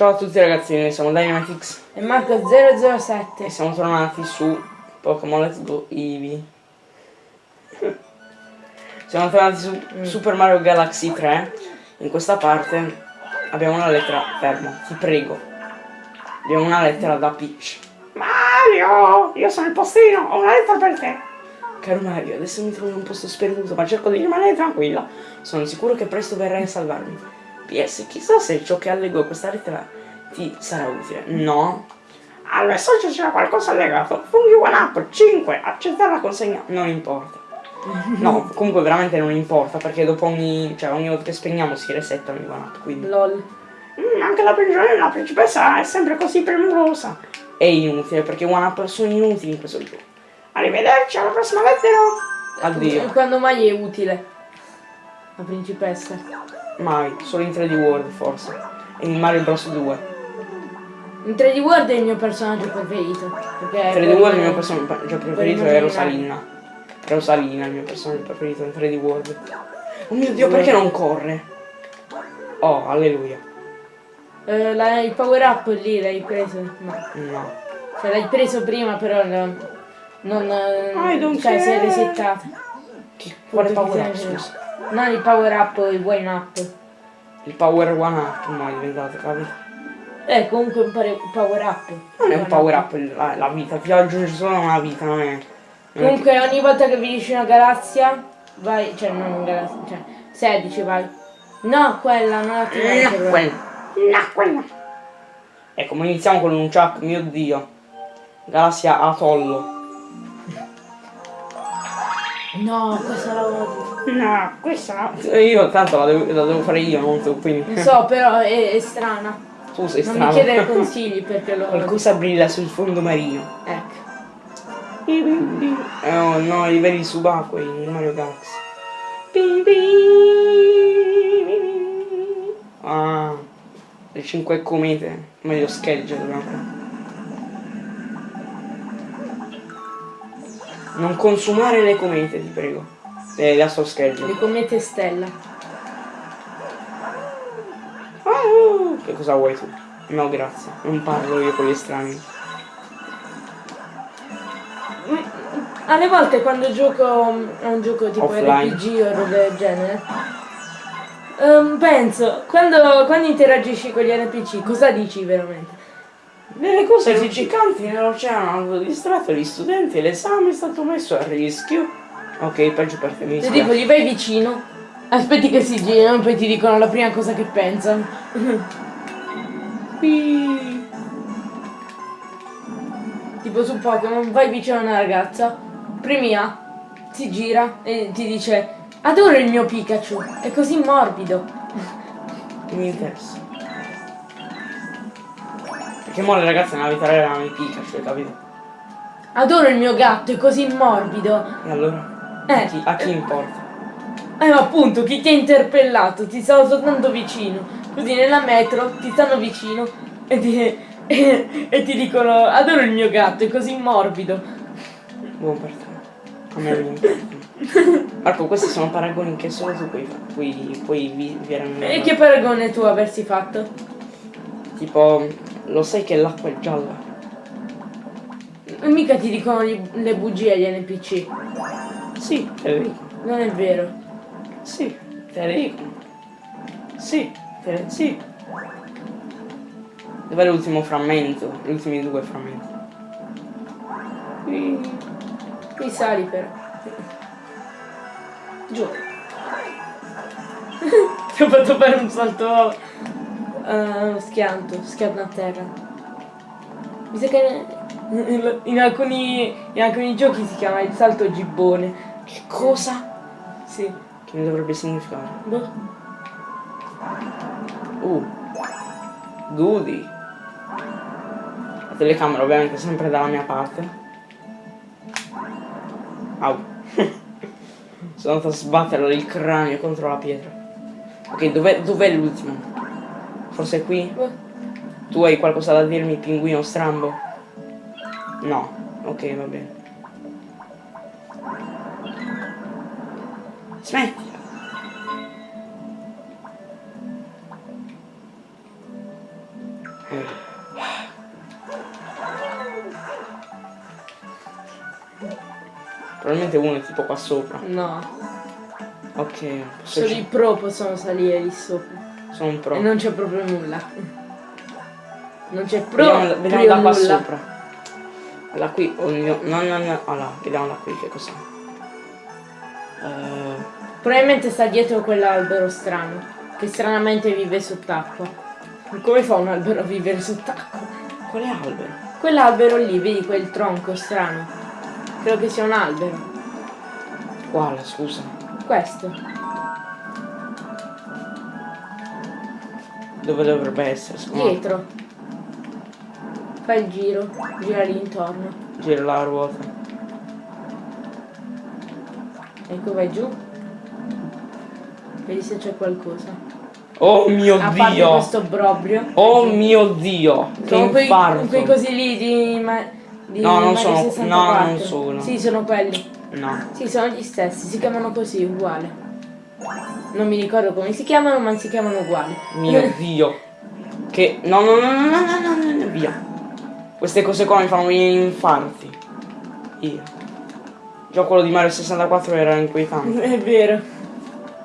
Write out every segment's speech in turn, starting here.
Ciao a tutti ragazzi, noi siamo Dynamitix E Marco007 e siamo tornati su Pokémon Let's Go Eevee. Siamo tornati su Mm. Super Mario Galaxy 3. In questa parte abbiamo una lettera, fermo, ti prego. Abbiamo una lettera da Peach. Mario, io sono il postino, ho una lettera per te. Caro Mario, adesso mi trovo in un posto sperduto, ma cerco di rimanere tranquilla. Sono sicuro che presto verrai a salvarmi. PS, chissà se ciò che allego a questa lettera ti sarà utile. No. Al messaggio c'era qualcosa allegato. Funghi One Up 5, accettare la consegna. Non importa. No, comunque veramente non importa perché dopo ogni. cioè ogni volta che spegniamo si resettano i One Up, quindi. LOL Mm, anche la prigione della principessa è sempre così premurosa. È inutile perché One Up sono inutili in questo gioco. Arrivederci alla prossima lettera. Addio. Quando mai è utile La principessa Mai, solo in 3D World forse. E in Mario Bros 2. In 3D World è il mio personaggio preferito Perché 3D World il mio personaggio preferito è. Rosalina. Rosalina è il mio personaggio preferito in 3D World. Oh mio dio, perché non corre? Oh, alleluia. eh, la- Il power up lì l'hai preso? No No. Cioè l'hai preso prima però non, non I don't cioè si è care. resettata Che, quale power up, scusa? Non il power up il wine up Il power one up mai diventato, capito? Eh comunque un power up Non è un power up la, la vita, ti aggiunge solo una vita, non è. non è Comunque ogni volta che vi dici una galassia Vai, cioè non una galassia, cioè 16 vai No, quella, non che- attivare No, quella. No, quella. Ecco, ma iniziamo con un chuck, mio dio. Galassia Atollo. No, questa la odio No, questa no. Io tanto la devo, la devo fare io, non tu, Non quindi. so, però è, è strana Tu sei Non strano. mi chiedere consigli perché lo Qualcosa brilla sul fondo marino. Ecco Eh, oh no, i veri subacquei in Mario Galaxy. Ah, le 5 comete, meglio schegge dobbiamo Non consumare le comete, ti prego. Eh, le astro Le schedule. comete stella Ah, che cosa vuoi tu? No, grazie. Non parlo io con gli estranei. Alle volte quando gioco mm, a un gioco tipo Offline. RPG o roba del genere ehm, Penso, quando, quando interagisci con gli NPC cosa dici veramente? Nelle cose riciccanti nell'oceano hanno distratto gli studenti e l'esame è stato messo a rischio. Ok, peggio per te, tipo dispiace. gli vai vicino Aspetti che si girano e poi ti dicono la prima cosa che pensano Tipo su Pokémon vai vicino a una ragazza Premi A Si gira e ti dice Adoro il mio Pikachu È così morbido mi interessa. Perché mo le ragazze nella vita reale hanno i Pikachu, hai capito? Adoro il mio gatto È così morbido E allora? Eh. A chi, a chi importa? Eh ma appunto chi ti ha interpellato ti stavo soltanto vicino Così nella metro ti stanno vicino E ti, e, e ti dicono Adoro il mio gatto È così morbido Buon per te. A me non. Marco, questi sono paragoni che solo tu puoi, puoi, puoi vi, viene E che paragone tu avresti fatto? Tipo, lo sai che l'acqua è gialla? Mica ti dicono le bugie agli NPC Sì, dico. Non è vero Sì, dico. Sì, le... sì. Dov'è l'ultimo frammento? Gli ultimi due frammenti. Qui. Qui sali però Giù Ti ho fatto fare un salto eh, Schianto Schianto a terra Mi sa che in, alcuni, in alcuni giochi si chiama il salto gibbone Che cosa? Sì Che ne dovrebbe significare? Boh. Uh. Goody. La telecamera ovviamente sempre dalla mia parte. Au. Sono andato a sbattere il cranio contro la pietra. Ok, dov'è, dov'è l'ultimo? Forse qui? Tu hai qualcosa da dirmi, pinguino strambo? No. Ok, va bene. Smetti! Probabilmente uno è tipo qua sopra. No. Ok. Solo i pro possono salire lì sopra sono un pro. E non c'è proprio nulla. Non c'è pro, Vediamo, vediamo da qua nulla. sopra. Da qui, oh mio, no, no, no, allora, vediamo da qui che cos'è. Eh, Probabilmente sta dietro quell'albero strano, che stranamente vive sott'acqua. Come fa un albero a vivere sott'acqua? quale albero? Quell'albero lì, vedi quel tronco strano? Credo che sia un albero. Quale, scusa? Questo. Dove dovrebbe essere? Me? Dietro. Fai il giro, gira lì intorno. Gira la ruota. Ecco, vai giù. Vedi se c'è qualcosa. Oh mio A parte dio! questo brobrio. Oh mio dio! Che Sono quei, quei cosi lì di, ma, di No, non sono- 64. no, non sono. Sì, sono quelli. No. Sì, sono gli stessi, si chiamano così, uguale. Non mi ricordo come si chiamano, ma si chiamano uguali. Mio dio. Che... No, no, no, no, no, no, no, no, via. Queste cose qua mi fanno venire infarti. Io. Già quello di Mario 64 era inquietante. È vero.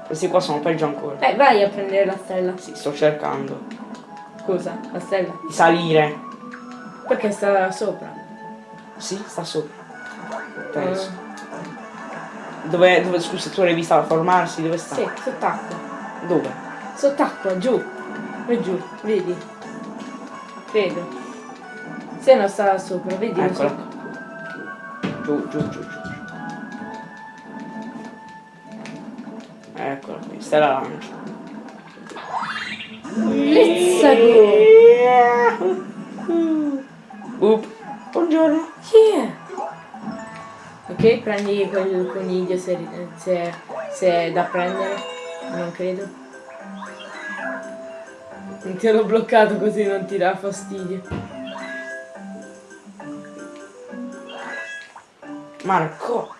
Questi qua sono peggio ancora. Eh, vai a prendere la stella. Sì, sto cercando. Cosa? la stella? Di salire. Perché sta sopra? Sì, sta sopra. Penso. Uh. Dove, dove, scusa, tu l'hai vista formarsi? Dove sta? Sì, sott'acqua. Dove? Sott'acqua, giù. E giù, vedi? Credo. Se no sta sopra, vedi? non so- Eccola. Giù, giù, giù, giù. Eccola qui, stella lancia. Let's go. Boop. Buongiorno. Yeah. Prendi quel coniglio se, se, se è da prendere. Non credo. Non ti ero bloccato così non ti dà fastidio. Marco.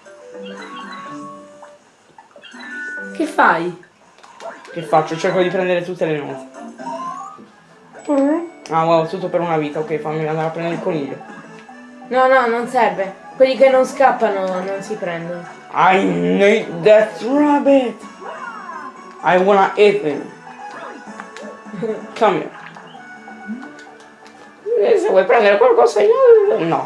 Che fai? Che faccio? Cerco di prendere tutte le note. Ah wow, tutto per una vita. Ok, fammi andare a prendere il coniglio. No, no, non serve. Quelli che non scappano non si prendono. I need that rabbit. I wanna eat him. Come here. Eh, Se vuoi prendere qualcosa io... No.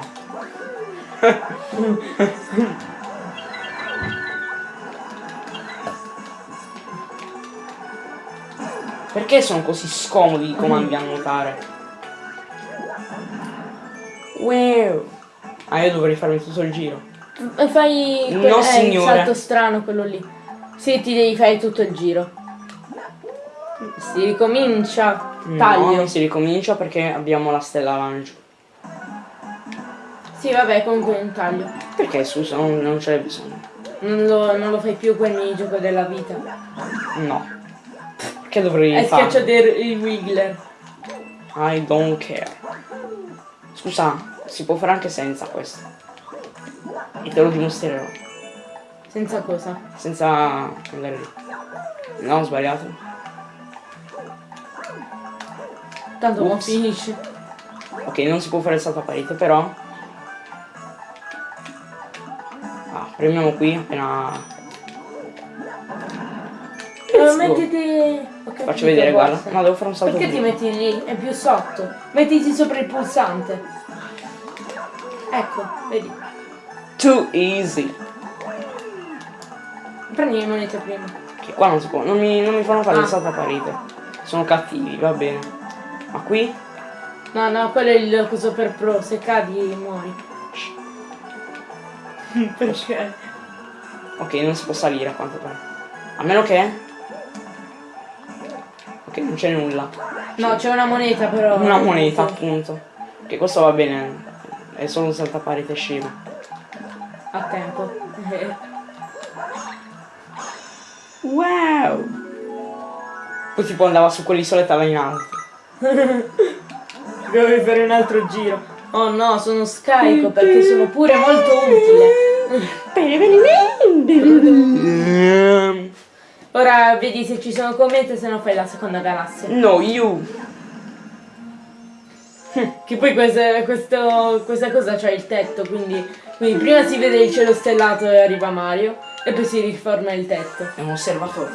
Perché sono così scomodi i comandi a nuotare? Wow. Ah, io dovrei farmi tutto il giro. E fai No, quel- eh, il salto strano quello lì. Sì, ti devi fare tutto il giro. Si ricomincia. No, Taglio. non si ricomincia perché abbiamo la stella lancio. Sì, vabbè, comunque è un taglio. Perché scusa, non, non ce n'è bisogno. Non lo, non lo fai più quel minigioco della vita. No. Perché dovrei È farlo? schiaccia il Wiggler. I don't care. Scusa, si può fare anche senza questo. E te lo dimostrerò. Senza cosa? Senza andare lì. No, ho sbagliato. Tanto non finisce. Ok, non si può fare il salto a parete, però. Ah, premiamo qui appena. Go. mettiti... capito, Faccio vedere, guarda. No, devo fare un salto Perché ti metti lì? È più sotto. Mettiti sopra il pulsante. Ecco, vedi. Too easy. Prendi le monete prima. Che qua non si può. Non mi, non mi fanno fare Ah. il salto a parete. Sono cattivi, va bene. Ma qui? No, no, quello è il coso per pro. Se cadi muori. Perché? Ok, non si può salire a quanto pare. A meno che. Ok, non c'è nulla. No, c'è una moneta però. Una moneta, appunto. Che questo va bene. È solo un salto a parete scemo. A tempo. Wow! Poi tipo andava su quell'isoletta là in alto. Dovevi fare un altro giro. Oh no, sono scarico perché sono pure molto utile. Ora vedi se ci sono commenti, se no fai la seconda galassia. No, you. Che poi questa, questo- questa cosa c'ha il tetto, quindi, quindi prima si vede il cielo stellato e arriva Mario, e poi si riforma il tetto. È un osservatore.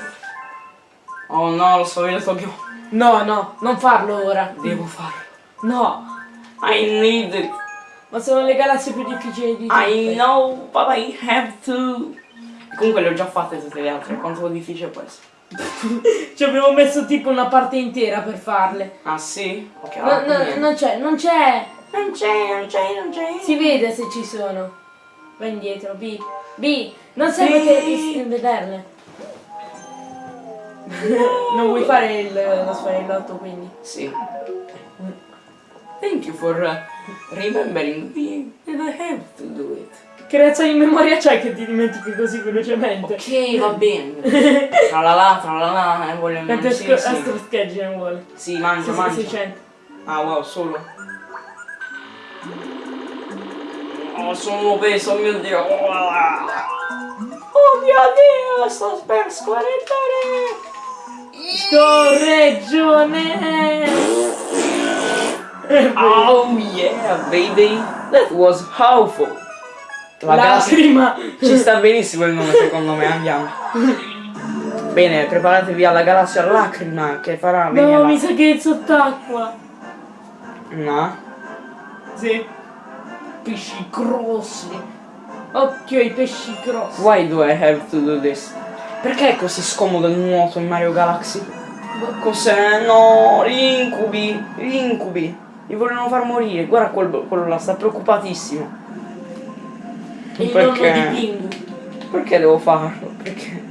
Oh no, lo so, vedo Tokyo. No, no, non farlo ora. Devo farlo. No, I need it. ma sono le galassie più difficili di tutte. I know, but I have to. Comunque le ho già fatte tutte le altre. Quanto difficile può essere? Ci abbiamo messo tipo una parte intera per farle. Ah sì? Ok, No, no, non c'è, non c'è. Non c'è, non c'è, non c'è. Si vede se ci sono. Vai indietro, B. B, non serve che vederle. non vuoi fare il, lo sfarellotto quindi. Sì. Thank you for uh, remembering me and I have to do it. Che razza di memoria c'hai che ti dimentichi così velocemente? Ok, va bene. Tra la la, tra la la, e voglio Quante sì, sco- sì. astro sketch ne vuole? Sì, mangia, Sì, mangia. 600. Ah wow, solo. Oh, sono obeso, oh mio dio. Oh mio dio, sto per scorrettare. Scorreggione! Oh yeah, baby. That was awful. La Lacrima! ci sta benissimo il nome secondo me, andiamo. Bene, preparatevi alla galassia lacrima che farà venire No, mi sa che è sott'acqua. No. Sì. Pesci grossi. Occhio ai pesci grossi. Why do I have to do this? Perché è così scomodo il nuoto in Mario Galaxy? Cos'è? No, gli incubi, gli incubi. Mi vogliono far morire. Guarda quel- quello là, sta preoccupatissimo. Il Perché? di Pingu. Perché devo farlo? Perché?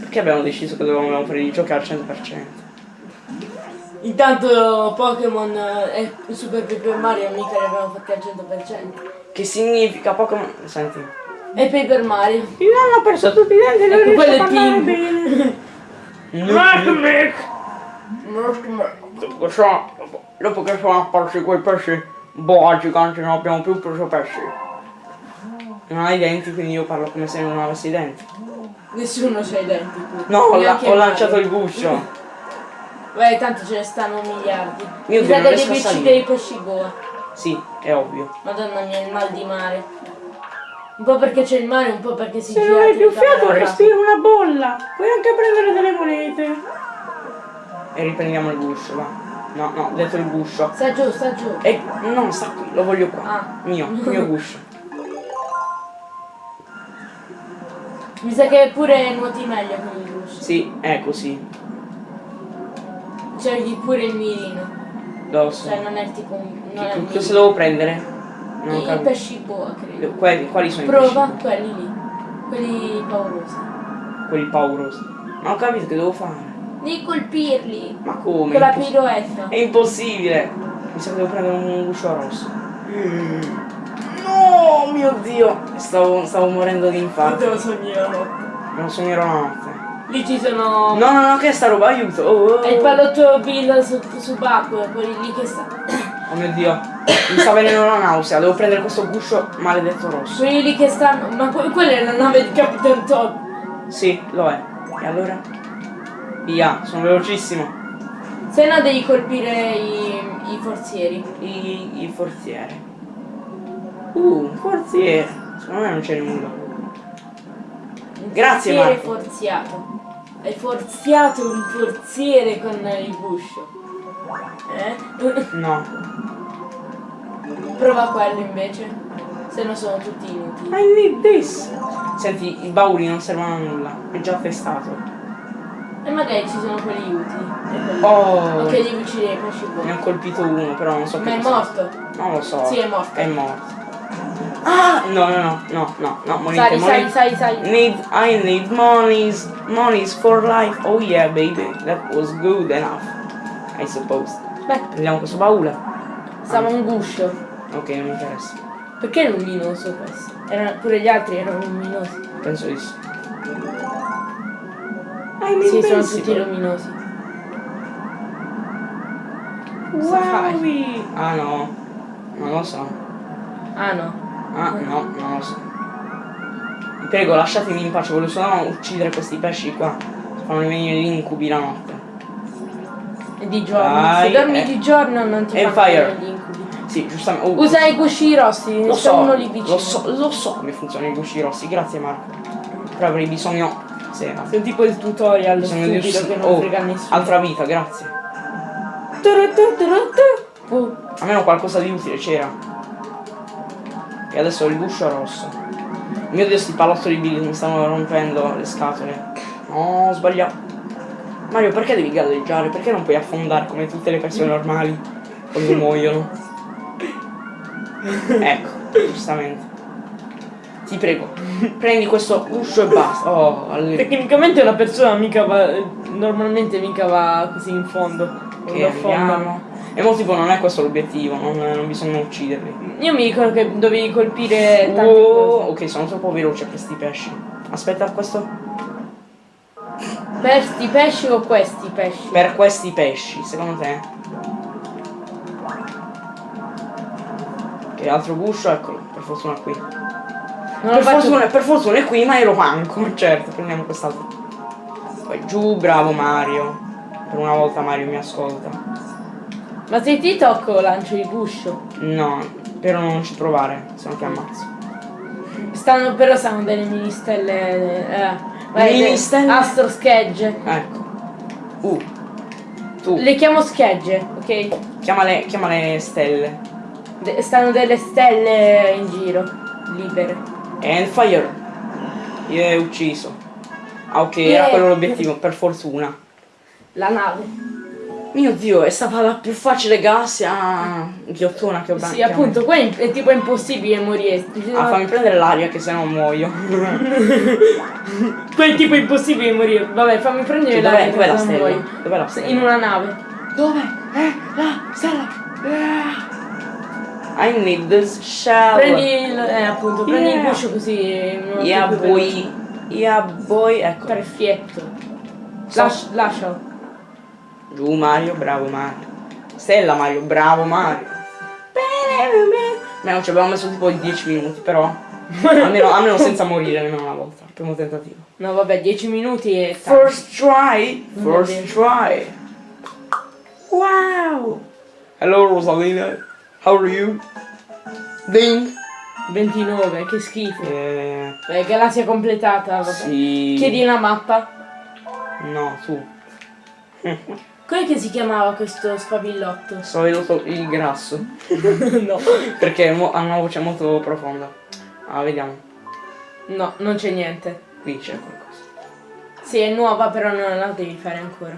Perché abbiamo deciso che dovevamo fare i giochi al 100%? Intanto Pokémon e Super Paper Mario mica li abbiamo fatti al 100%. Che significa Pokémon... Senti. E Paper Mario. Il nonno ha perso tutti i denti non Ecco, riesce quello a è parlare bene. Dopo che sono, dopo che sono apparsi quei pesci boa giganti non abbiamo più preso pesci. Non hai i denti, quindi io parlo come se non avessi i denti. Nessuno c'ha i denti qui. No, ho, la- ho lanciato il guscio. Beh, tanto ce ne stanno miliardi. Io Mi Dio, sa non che riesco a devi salire. uccidere i pesci boa. Sì, è ovvio. Madonna mia, il mal di mare. Un po' perché c'è il mare, un po' perché si Se gira non hai più fiato, respira una bolla. Puoi anche prendere delle monete. E riprendiamo il guscio, va. No, no, ho detto il guscio. Sta giù, sta giù. E no, sta qui, lo voglio qua. Ah. Mio, mio guscio. Mi sa che pure nuoti meglio con il guscio. Sì, è così. C'è pure il mirino. Lo so. Cioè non è tipo un. Non è Che- un Cosa mirino. devo prendere? Non I capito. pesci boa, credo. Quelli, quali sono Prova i pesci? quelli lì. Quelli paurosi. Quelli paurosi. Ma ho capito che devo fare. Di colpirli. Ma come? Con la piroetta. È impossibile. Mi sa che devo prendere un guscio rosso. No, mio dio. Stavo, stavo morendo di infarto. sognare. Non sognerò la notte. Lì ci sono. No, no, no, che è sta roba? Aiuto. Oh, oh. È il pallotto Bill su, subacqueo, quelli lì che sta. Oh mio dio. Mi sta venendo una nausea. Devo prendere questo guscio maledetto rosso. Quelli lì che stanno. Ma que- quella è la nave di Capitan Todd. Sì, lo è. E allora? Via, sono velocissimo. Se no devi colpire i, i forzieri. I, i forzieri. Uh, un forziere. Secondo me non c'è nulla. Un Grazie, forziere Marco. forziato. Hai forziato un forziere con il guscio. Eh? No. Prova quello invece. Se no sono tutti inutili. I need this. Senti, i bauli non servono a nulla. È già testato. E magari ci sono quelli utili. Oh. Ok, devi uccidere i pesci Ne ho colpito uno, però non so Ma che è cosa- morto. Non lo so. Sì, è morto. È morto. Ah! No, no, no, no, no, no, monete, Sali, sali, monete. sali, sali. Need, I need monies, monies for life. Oh yeah, baby, that was good enough. I suppose. Beh, Prendiamo questo baule. stava un guscio. Ok, non mi interessa. Perché è luminoso questo? Erano- pure gli altri erano luminosi. Penso di sì. I'm Sì, sono invincible. tutti luminosi. Wowie. Ah no, non lo so. Ah no. Ah no, non lo so. Vi prego, lasciatemi in pace, voglio solo uccidere questi pesci qua. Fanno venire gli incubi la notte. E di giorno. Dai, Se dormi eh. di giorno non ti E fanno venire gli incubi. Sì, giustamente. oh, Usa i gusci rossi, lo so, uno lì vicino. lo so, lo so come funzionano i gusci rossi. Grazie Marco. Però avrei bisogno. Sì, Sei tipo il tutorial bisogno di stupido che non oh, frega nessuno. altra vita, grazie. Almeno qualcosa di utile c'era. E adesso ho il guscio rosso. Mio dio, sti pallottoli Billy mi stanno rompendo le scatole. No, ho sbagliato. Mario, perché devi galleggiare? Perché non puoi affondare come tutte le persone normali quando muoiono? ecco, giustamente. Ti prego, prendi questo guscio e basta. Oh, alle- Tecnicamente una persona mica va. Normalmente mica va così in fondo. che Lo affondano. E mo tipo non è questo l'obiettivo, non, non bisogna ucciderli. Io mi ricordo che dovevi colpire tante Oh, ok, sono troppo veloce per questi pesci. Aspetta, questo. Questi pesci o questi pesci? Per questi pesci, secondo te? Che altro guscio? Eccolo, per fortuna qui. Non Per fortuna, per fortuna è qui, ma ero manco. Certo, prendiamo quest'altro. Poi giù, bravo Mario. Per una volta Mario mi ascolta. Ma se ti tocco lancio il guscio. No, però non ci provare, se no ti ammazzo. Stanno, però stanno delle mini stelle. Eh, vai, Mini le- stelle? Astro schegge. Ecco. Uh. Tu, Le chiamo schegge, ok? chiamale, chiamale stelle. De- stanno delle stelle in giro, libere. And fire. Io è ucciso. Ah ok, Yeah. era quello l'obiettivo, per fortuna. La nave. Mio dio, è stata la più facile galassia ghiottona che ho Sì, appunto, qua è, è tipo impossibile morire. Ah, fammi prendere l'aria che se no muoio. Qua è tipo impossibile morire. Vabbè, fammi prendere Cioè, l'aria dov'è, la stella? Dov'è la stella? In una nave. Dove? Eh, la stella. Eh. I need this shell. Prendi il. Eh, appunto, prendi il Yeah. guscio così. Yeah boy. Yeah boy. Ecco. Perfetto. Lascia, lascialo. Giù Mario, bravo Mario. Stella Mario, bravo Mario. Beh, non ci abbiamo messo tipo 10 minuti, però. almeno, almeno senza morire nemmeno una volta. Primo tentativo. No, vabbè, 10 minuti e. tanto. First try. First try. Wow. Hello Rosalina. How are you? Ding. 29, che schifo. Eh, Beh, galassia completata, vabbè. sì. Chiedi una mappa. No, tu. Com'è che si chiamava questo spavillotto? Venuto il grasso. no. Perché ha una voce molto profonda. Ah, vediamo. No, non c'è niente. Qui c'è qualcosa. Sì, è nuova, però non la devi fare ancora.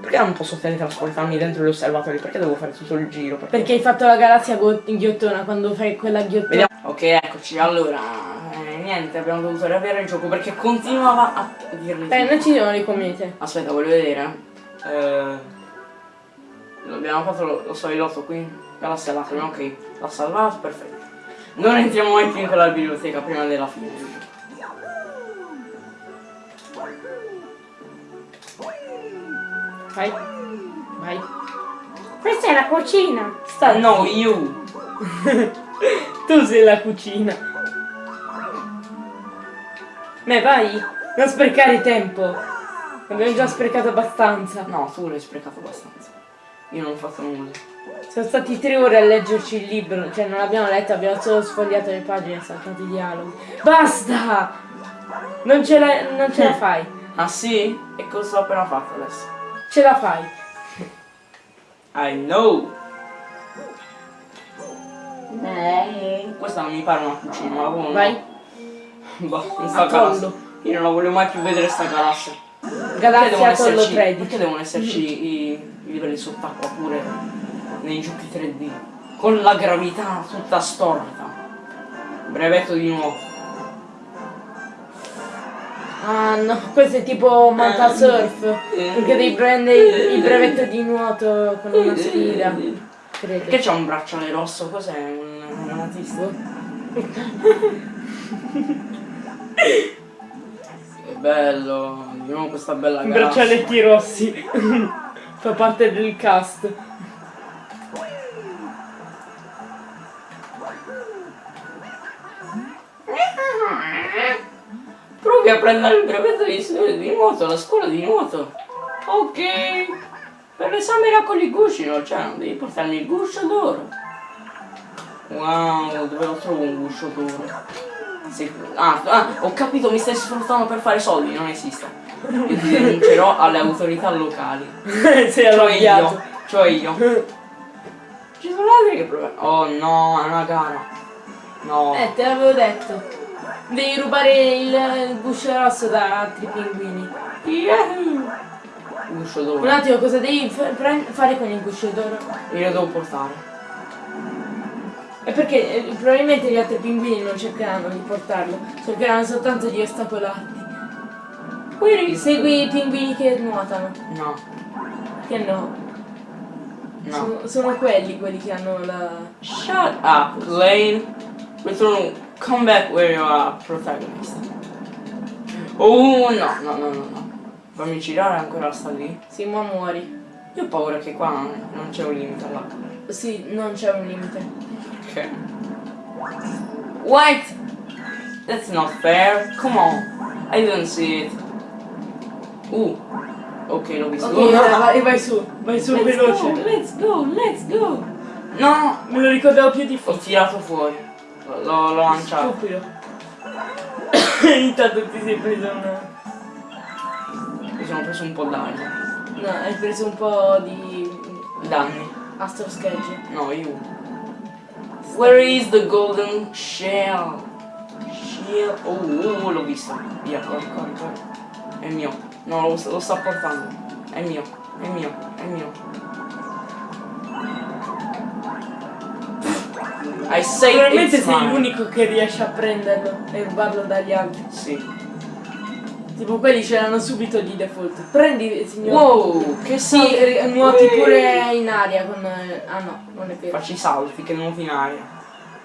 Perché non posso teletrasportarmi dentro gli osservatori? Perché devo fare tutto il giro? Perché hai fatto la galassia ghiottona, quando fai quella ghiottona. Vediamo. Ok, eccoci. Allora, eh, niente, abbiamo dovuto riavere il gioco perché continuava a dirmi. Beh, non ci sono le comete. Aspetta, voglio vedere. Eh, abbiamo fatto lo, lo soilotto qui. Galassia lacrima, ok. L'ha salvato, perfetto. Non entriamo mai più in quella biblioteca prima della fine. Vai. Vai. Questa è la cucina. Sta No, you! Tu sei la cucina. Beh, vai. Non sprecare tempo. Abbiamo già sprecato abbastanza. No, tu l'hai sprecato abbastanza. Io non ho fatto nulla. Sono stati tre ore a leggerci il libro, cioè non l'abbiamo letto, abbiamo solo sfogliato le pagine e saltato i dialoghi. Basta! Non ce la, non ce la fai. Ah sì? E cosa ho appena fatto adesso? Ce la fai. I know! Mm, questa non mi pare una cucina, ma buono. Vai. Boh, sta Atollo. galassia. Io non la voglio mai più vedere sta galassia. Perché Galassia devono Tollo esserci, 13. perché devono esserci i, i livelli sott'acqua pure nei giochi 3D? Con la gravità tutta storta. Brevetto di nuovo. Ah no, questo è tipo Manta Surf. Perché devi prendere il brevetto di nuoto con una sfida. Perché Credo. c'ha un bracciale rosso? Cos'è? Un, un autistico? bello, di nuovo questa bella galassia. braccialetti rossi. Fa parte del cast. Provi a prendere il brevetto di, di nuoto, la scuola di nuoto. Ok. Per l'esame raccogli gusci, no? Cioè, non devi portarmi il guscio d'oro. Wow, dove lo trovo un guscio d'oro? Sì. Ah, ah, ho capito, mi stai sfruttando per fare soldi, non esiste. Io ti denuncerò alle autorità locali. Sei Cioè io, cioè io. Ci sono altri che provano. Oh no, è una gara. No. Eh, te l'avevo detto. Devi rubare il, il guscio rosso da altri pinguini. Yahoo! Guscio Un d'oro. attimo, cosa devi fare con il guscio d'oro? Io lo devo portare. È perché eh, probabilmente gli altri pinguini non cercheranno di portarlo, cercheranno soltanto di ostacolarti. Qui Segui i pinguini che nuotano. No, Che no. no. Sono, sono quelli quelli che hanno la. Shut up, Lane. Return, come back where you are protagonist. Oh no, no, no, no, no. Fammi girare ancora sta lì. Sì, ma muori. Io ho paura che qua non, non c'è un limite all'acqua. Sì, non c'è un limite. Ok. What? That's not fair. Come on. I didn't see it. Uh. Ok, l'ho visto. Ok, no, dai, no. vai, vai su, vai su Let's veloce. go, let's go, let's go. No, Me lo ricordavo più ho difficile. tirato fuori. L'ho, l'ho lanciato. Stupido. Intanto ti sei preso una. Mi sono preso un po' d'aria. No, hai preso un po' di. Danni. Astro Sketch. No, io. Where is the golden shell? Shell. Oh, oh, l'ho visto. Via, corri, corri, corri. È mio. No, lo, lo sta portando. È mio, è mio, è mio. I say Probabilmente sei l'unico che riesce a prenderlo e rubarlo dagli altri. Sì. Tipo quelli ce l'hanno subito di default. Prendi, signor. Wow, che Sì, salti. eh, nuoti pure in aria con. Ah no, non è vero. Facci i salti che nuoti in aria.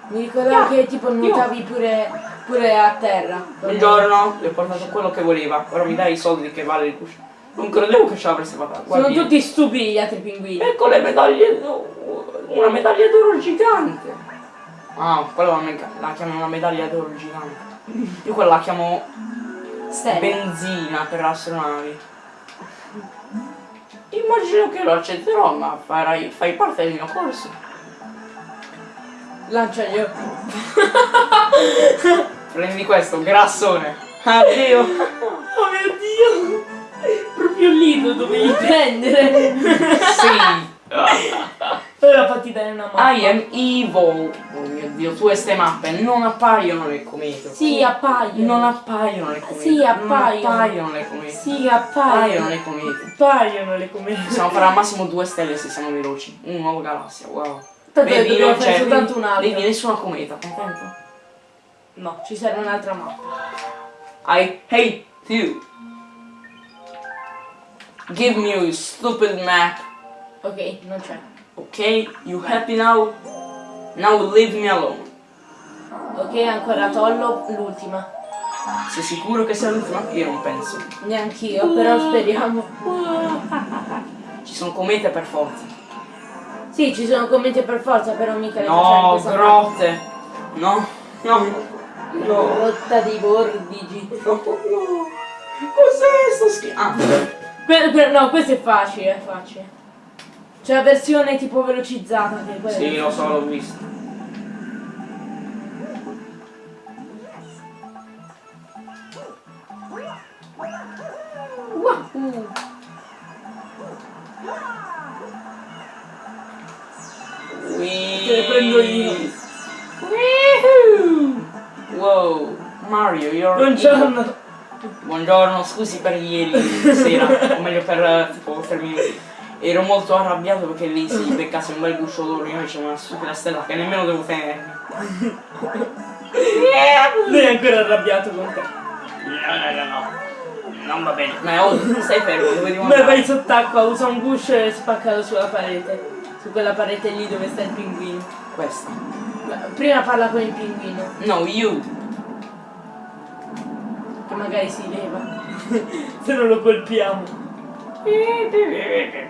Mi ricordavo che tipo nuotavi pure, pure a terra. Buongiorno, le ho portato quello che voleva. Ora mi dai i soldi che vale il cuscio. Non credevo che ce l'avreste fatta. Sono tutti stupidi gli altri pinguini. Ecco le medaglie. Una medaglia d'oro gigante. Ah, quella la, la chiamo una medaglia d'oro gigante. Io quella la chiamo Stelle. benzina per astronavi. Immagino che lo accetterò, ma farai, fai parte del mio corso. Lancia io. Prendi questo, grassone. Addio. Oh mio dio! Proprio lì lo dovevi prendere. sì. Ora fatti dare una mano. I am evil. Oh mio dio, tu e ste mappe non appaiono nel comete. Sì, appaiono. Non appaiono nel comete. Sì, appaiono. Non appaiono nel comete. Sì, Appaiono appaiono. nei cometi. Appaiono le comete. Possiamo fare al massimo due stelle se siamo veloci. Un nuovo galassia, wow. Tanto dobbiamo non c'è- soltanto un altro. Vedi nessuna cometa, contento? No, ci serve un'altra mappa. I hate you. Give me your stupid map. Ok, non c'è. Ok? You happy now? Now leave me alone. Ok, ancora tollo l'ultima. Sei sicuro che sia l'ultima? Io non penso. Neanch'io, però speriamo. Ci sono comete per forza. Sì, ci sono commenti per forza, però mica le No, grotte. No, no. No. Rotta di vortici. No, no. Cos'è sto schifo? Ah, no, questo è facile, è facile. C'è la versione tipo velocizzata che è quella sì, lo so, l'ho visto. Wahoo! Te le prendo io. Woohoo! Wow, Mario, you're Buongiorno. Buongiorno, scusi per ieri sera, o meglio per eh, tipo tre minuti. Ero molto arrabbiato perché lì si beccasse un bel guscio d'oro, io invece una stupida stella che nemmeno devo tenermi. Lui è ancora arrabbiato con te. No, no, no, no. Non va bene. Ma oh, stai fermo, dove devo Beh, andare? vai sott'acqua, usa un guscio e spaccalo sulla parete. Su quella parete lì dove sta il pinguino. Questa. Beh, Prima parla con il pinguino, No, you. che magari si leva. Se non lo colpiamo.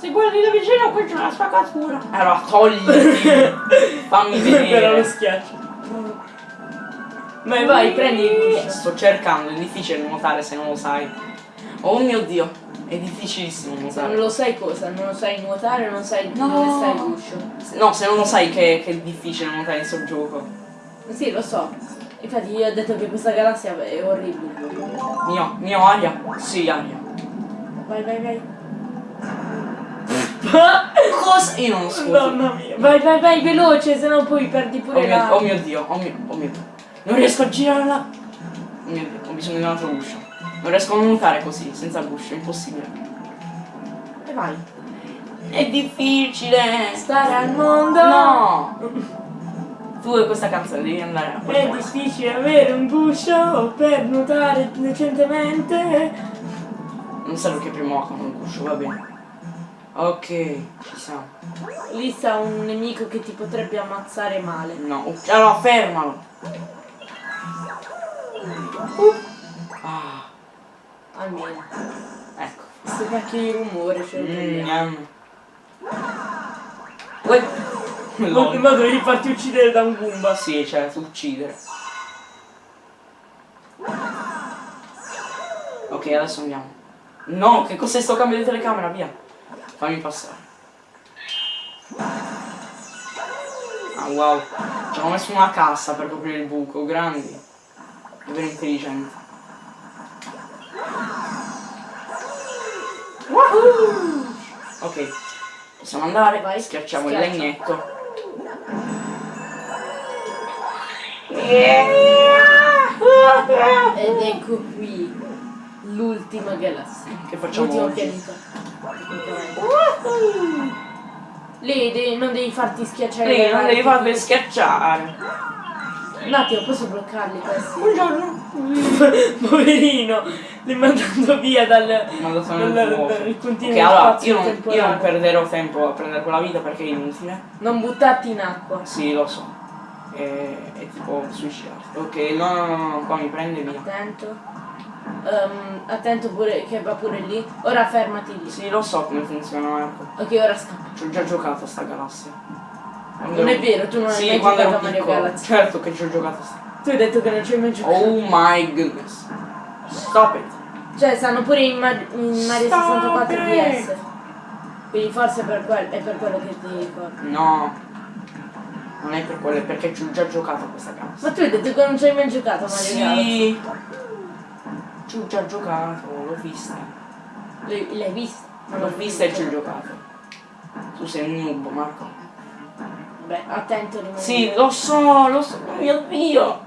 Se guardi da vicino qui c'è una spaccatura. Allora, togliti. Fammi Però lo vedere. schiaccio. Vai, vai, prendi. Sto cercando, è difficile nuotare se non lo sai. Oh mio dio. È difficilissimo Se non nuotare. lo sai cosa, non lo sai nuotare, non sai No. dove sta il guscio. No, se non lo sai che, che è difficile nuotare in sto gioco. Sì, lo so. Infatti io ho detto che questa galassia è orribile. Mio, mio aria? Sì, aria. Vai, vai, vai. Cosa? Io non lo so. Mamma mia. Vai, vai, vai, veloce, se no poi perdi Oh pure mio, la... oh mio dio, oh mio, oh mio dio. Non riesco a girarla. Oh mio dio, ho bisogno di un altro guscio. Non riesco a nuotare così, senza guscio, è impossibile. E vai. È difficile. Stare al mondo. No. Tu e questa canzone devi andare a È difficile avere un guscio per nuotare decentemente. Non serve che prima con un guscio, va bene. Ok, ci siamo. Lì sta un nemico che ti potrebbe ammazzare male. No, allora fermalo. Ah, Almeno. ecco. Questo cacchio di rumore ce lo Mm, yum. Uè. Ma dovevi farti uccidere da un Goomba. Sì, cioè, uccidere. Ok, adesso andiamo. No, che cos'è sto cambio di telecamera? Via. Fammi passare. Ah, wow. Ci hanno messo una cassa per coprire il buco. Grandi. Davvero intelligenti. Wahoo! Ok. Possiamo andare. Vai, Schiacciamo il schiaccia. legnetto. Ed ecco qui l'ultima galassia. Che facciamo L'ultimo oggi? pianeta. Tecnicamente. Lì devi- non devi farti schiacciare. Lì non devi farvi schiacciare. Un attimo, posso bloccarli questi? Buongiorno. Poverino, li mandando via dal, Mandato dal, dal, continuo Ok, allora spazio io non, io non perderò tempo a prendere quella vita perché è inutile. Non buttarti in acqua. Sì, lo so. È, è tipo suicidarti. Ok, no, no, no, no, qua mi prende via. Attento. Ehm, attento pure che va pure lì. Ora fermati lì. Sì, lo so come funziona Marco. Ok, ora scappa. Ci ho già giocato a sta galassia. Non è ero- vero, tu non hai Sì, mai quando giocato a Mario. Galaxy. Certo che ci ho giocato a sta. Tu hai detto che non ci hai mai giocato. Oh my goodness. Stop it. Cioè, stanno pure in, Mar- in Mario Stop 64 it. DS. Quindi forse per quel- è per quello che ti ricordi. No. Non è per quello, è perché ci ho già giocato a questa galassia. Ma tu hai detto che non ci hai mai giocato a Mario Galaxy. Ci ho già giocato, l'ho vista. L'hai, visto? L'ho vista e ci ho giocato. Tu sei un noob, Marco. Beh, attento rimani. Sì, lo so, lo so, oh mio dio.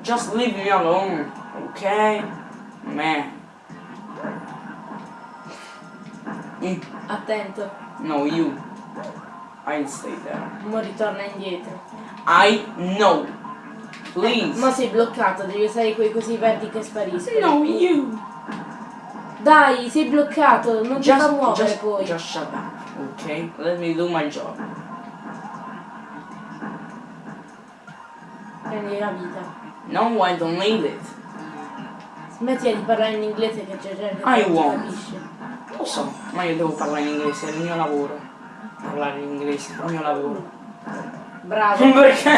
Just leave me alone, ok? Me. Mm, Attento. No, you. I'll stay there. Mo ritorna indietro. I know. Please. Ma sei bloccato, devi usare quei cosi verdi che spariscono. No, you. Dai, sei bloccato, non ti fa muovere just, poi. just shut down, ok? Let me do my job. Prendi la vita. No, I don't need it. Smetti di parlare in inglese che c'è gente I che non won't. capisce. Lo so, ma io devo parlare in inglese, è il mio lavoro. Parlare in inglese, è il mio lavoro. Bravo. Perché?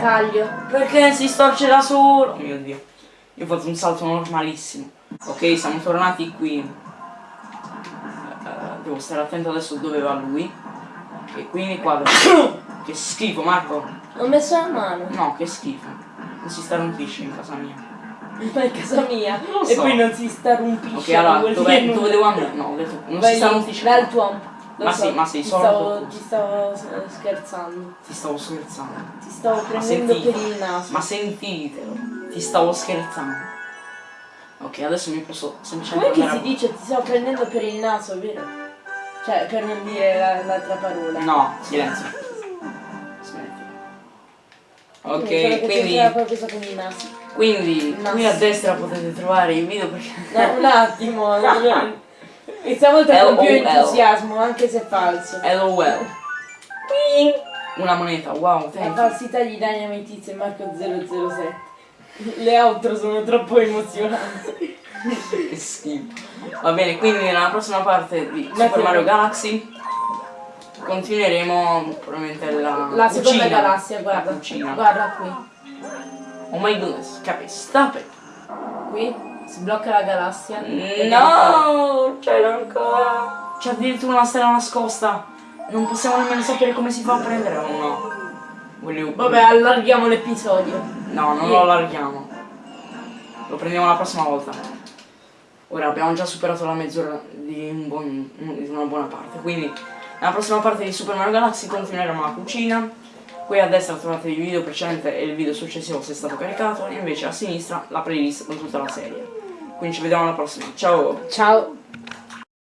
Taglio. Perché si storce da solo? Oh mio dio. Io ho fatto un salto normalissimo. Ok, siamo tornati qui. Eh, devo stare attento adesso dove va lui. E quindi qua. Che schifo, Marco. Ho messo la mano. No, che schifo. Non si starnutisce in casa mia. Ma è casa mia. Lo E so. poi non si starrumpisce. Ok, allora, dove, dove devo andare? No, ho detto, non Vai si starnutisce. dal tuo. Lo Ma so, sì, ma sei ti sordo stavo, tu. ti stavo scherzando. Ti stavo scherzando. Ti stavo prendendo per il naso. Ma sentitelo, ti stavo scherzando. Ok, adesso mi posso semplicemente Come che si dice ti stavo prendendo per il naso, vero? Cioè, per non dire la- l'altra parola. No, silenzio. Smetti. Ok, Quindi quindi, c'entrava qualcosa con il naso. quindi qui a destra potete trovare il video perché... No, un attimo. E stavolta con più entusiasmo, anche se è falso. LOL. Una moneta, wow, La falsità Dynamite Tizio e Marco 007. Le outro sono troppo emozionanti. Che schifo. Va bene, quindi nella prossima parte di Super Metti- Mario Galaxy continueremo probabilmente la, La seconda cucina. galassia, La guarda. cucina. Guarda qui. Oh my goodness, capi, stop it. qui, si blocca la galassia. No, c'è ancora. C'è addirittura una stella nascosta. Non possiamo nemmeno sapere come si fa a prendere o no. Voglio... Vabbè, allarghiamo l'episodio. No, non lo allarghiamo. Lo prendiamo la prossima volta. Ora abbiamo già superato la mezz'ora di, un buon- di una buona parte. Quindi nella prossima parte di Super Mario Galaxy continueremo la cucina. Qui a destra trovate il video precedente e il video successivo se è stato caricato. Invece a sinistra la playlist con tutta la serie. Quindi ci vediamo alla prossima. Ciao! Ciao.